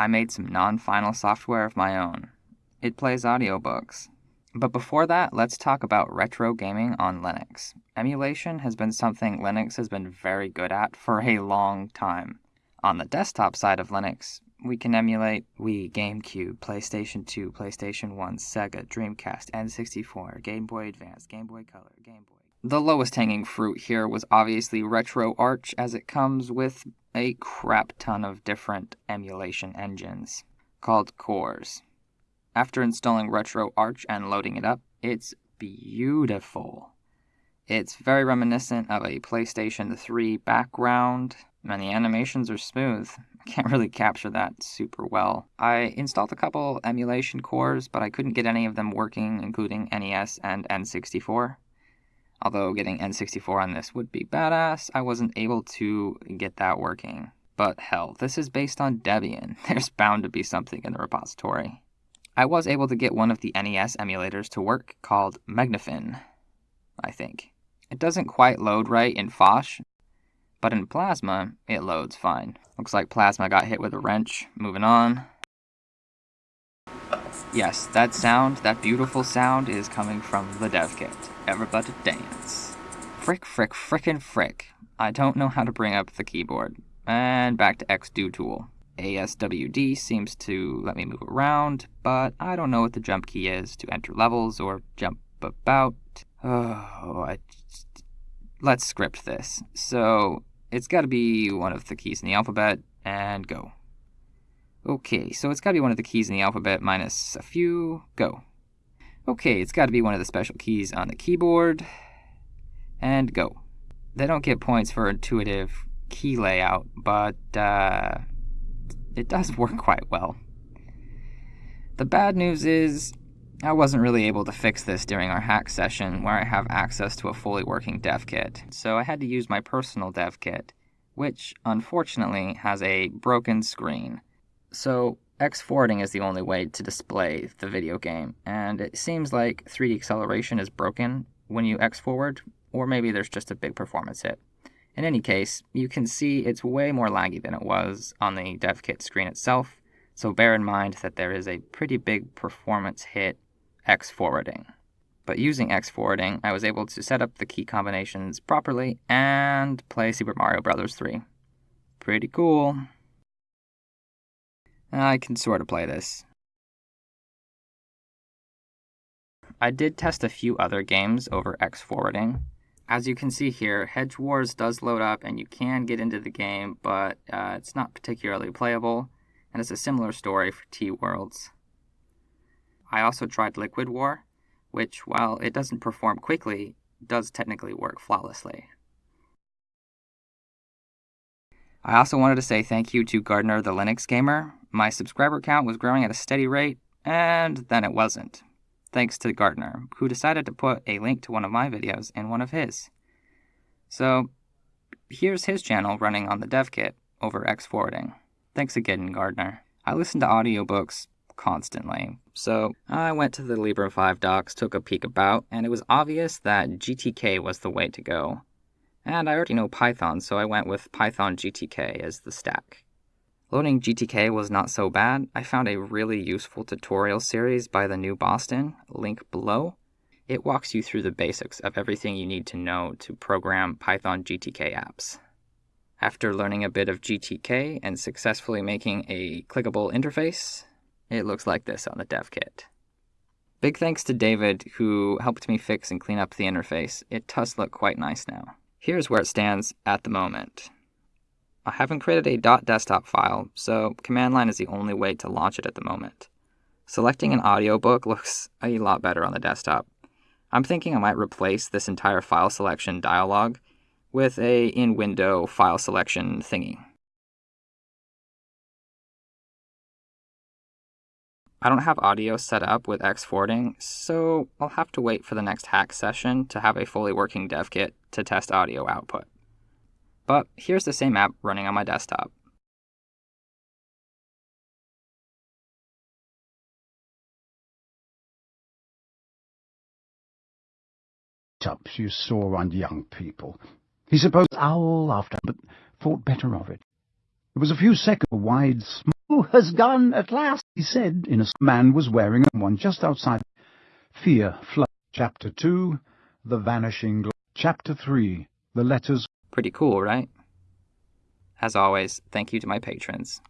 I made some non-final software of my own. It plays audiobooks. But before that, let's talk about retro gaming on Linux. Emulation has been something Linux has been very good at for a long time. On the desktop side of Linux, we can emulate Wii, GameCube, PlayStation 2, PlayStation 1, Sega, Dreamcast, N64, Game Boy Advance, Game Boy Color, Game Boy. The lowest hanging fruit here was obviously RetroArch, as it comes with a crap ton of different emulation engines called cores. After installing RetroArch and loading it up, it's beautiful. It's very reminiscent of a PlayStation 3 background, and the animations are smooth. I can't really capture that super well. I installed a couple emulation cores, but I couldn't get any of them working, including NES and N64. Although getting N64 on this would be badass, I wasn't able to get that working. But hell, this is based on Debian. There's bound to be something in the repository. I was able to get one of the NES emulators to work called Mednafen, I think. It doesn't quite load right in Phosh, but in Plasma, it loads fine. Looks like Plasma got hit with a wrench. Moving on. Yes, that sound, that beautiful sound, is coming from the dev kit. Everybody dance. Frick, frick, frickin' frick. I don't know how to bring up the keyboard. And back to xdotool. ASWD seems to let me move around, but I don't know what the jump key is to enter levels or jump about. Oh, I let's script this. So it's got to be one of the keys in the alphabet, and go. Okay, so it's got to be one of the keys in the alphabet minus a few, go. Okay, it's got to be one of the special keys on the keyboard, and go. They don't get points for intuitive key layout, but uh, it does work quite well. The bad news is I wasn't really able to fix this during our hack session where I have access to a fully working dev kit, so I had to use my personal dev kit, which unfortunately has a broken screen. So X forwarding is the only way to display the video game, and it seems like 3D acceleration is broken when you X forward, or maybe there's just a big performance hit. In any case, you can see it's way more laggy than it was on the dev kit screen itself, so bear in mind that there is a pretty big performance hit X forwarding. But using X forwarding, I was able to set up the key combinations properly and play Super Mario Bros. 3. Pretty cool. I can sort of play this. I did test a few other games over X forwarding, as you can see here, Hedgewars does load up and you can get into the game, but uh, it's not particularly playable, and it's a similar story for Teeworlds. I also tried Liquid War, which, while it doesn't perform quickly, does technically work flawlessly. I also wanted to say thank you to Gardiner the Linux Gamer. My subscriber count was growing at a steady rate, and then it wasn't thanks to Gardiner, who decided to put a link to one of my videos in one of his. So here's his channel running on the dev kit over X forwarding. Thanks again, Gardiner. I listen to audiobooks constantly, so I went to the Librem 5 docs, took a peek about, and it was obvious that GTK was the way to go. And I already know Python, so I went with Python GTK as the stack. Loading GTK was not so bad. I found a really useful tutorial series by the New Boston, link below. It walks you through the basics of everything you need to know to program Python GTK apps. After learning a bit of GTK and successfully making a clickable interface, it looks like this on the dev kit. Big thanks to David, who helped me fix and clean up the interface. It does look quite nice now. Here's where it stands at the moment. I haven't created a .desktop file, so command line is the only way to launch it at the moment. Selecting an audiobook looks a lot better on the desktop. I'm thinking I might replace this entire file selection dialog with a in-window file selection thingy. I don't have audio set up with X forwarding, so I'll have to wait for the next hack session to have a fully working dev kit to test audio output. But here's the same app running on my desktop. Ups you saw on young people. He supposed owl after, but thought better of it. It was a few seconds a wide smile has gone at last, he said, in a man was wearing one just outside. Fear flood. Chapter 2 The Vanishing Chapter 3 The Letters Pretty cool, right? As always, thank you to my patrons.